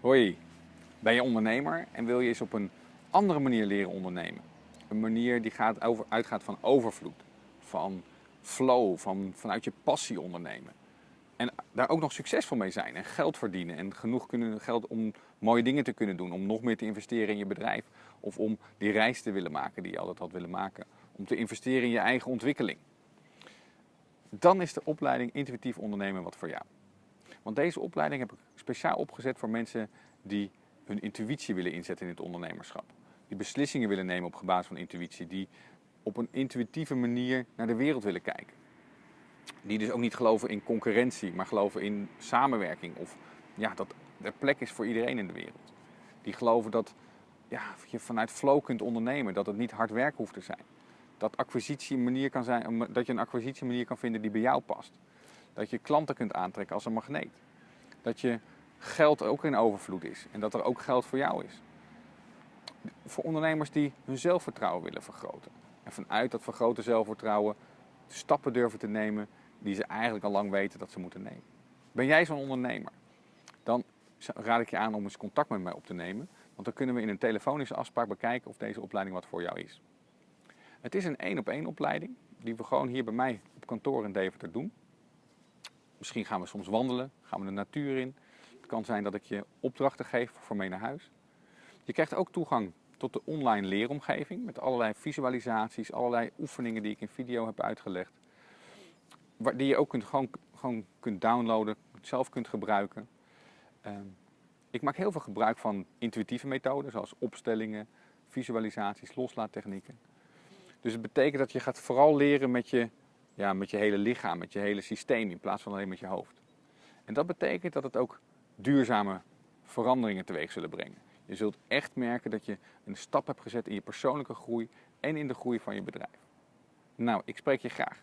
Hoi, ben je ondernemer en wil je eens op een andere manier leren ondernemen? Een manier die gaat over, uitgaat van overvloed, van flow, van, vanuit je passie ondernemen. En daar ook nog succesvol mee zijn en geld verdienen en genoeg kunnen, geld om mooie dingen te kunnen doen, om nog meer te investeren in je bedrijf of om die reis te willen maken die je altijd had willen maken, om te investeren in je eigen ontwikkeling. Dan is de opleiding Intuïtief Ondernemen wat voor jou. Want deze opleiding heb ik speciaal opgezet voor mensen die hun intuïtie willen inzetten in het ondernemerschap. Die beslissingen willen nemen op basis van intuïtie. Die op een intuïtieve manier naar de wereld willen kijken. Die dus ook niet geloven in concurrentie, maar geloven in samenwerking. Of ja, dat er plek is voor iedereen in de wereld. Die geloven dat ja, je vanuit flow kunt ondernemen, dat het niet hard werk hoeft te zijn. Dat, acquisitie manier kan zijn, dat je een acquisitiemanier kan vinden die bij jou past. Dat je klanten kunt aantrekken als een magneet. Dat je geld ook in overvloed is en dat er ook geld voor jou is. Voor ondernemers die hun zelfvertrouwen willen vergroten. En vanuit dat vergrote zelfvertrouwen stappen durven te nemen die ze eigenlijk al lang weten dat ze moeten nemen. Ben jij zo'n ondernemer? Dan raad ik je aan om eens contact met mij op te nemen. Want dan kunnen we in een telefonische afspraak bekijken of deze opleiding wat voor jou is. Het is een één op één opleiding die we gewoon hier bij mij op kantoor in Deventer doen. Misschien gaan we soms wandelen, gaan we de natuur in. Het kan zijn dat ik je opdrachten geef voor mee naar huis. Je krijgt ook toegang tot de online leeromgeving met allerlei visualisaties, allerlei oefeningen die ik in video heb uitgelegd. Die je ook kunt, gewoon, gewoon kunt downloaden, zelf kunt gebruiken. Ehm, ik maak heel veel gebruik van intuïtieve methoden zoals opstellingen, visualisaties, loslaattechnieken. Dus het betekent dat je gaat vooral leren met je ja, met je hele lichaam, met je hele systeem in plaats van alleen met je hoofd. En dat betekent dat het ook duurzame veranderingen teweeg zullen brengen. Je zult echt merken dat je een stap hebt gezet in je persoonlijke groei en in de groei van je bedrijf. Nou, ik spreek je graag.